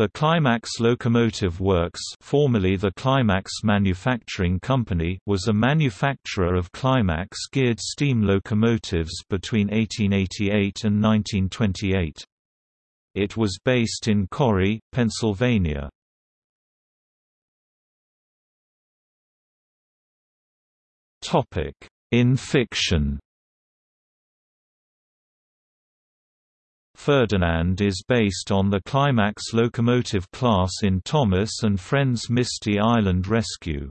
The Climax Locomotive Works formerly the Climax Manufacturing Company was a manufacturer of Climax-geared steam locomotives between 1888 and 1928. It was based in Corry, Pennsylvania. In fiction Ferdinand is based on the Climax locomotive class in Thomas and Friends Misty Island Rescue.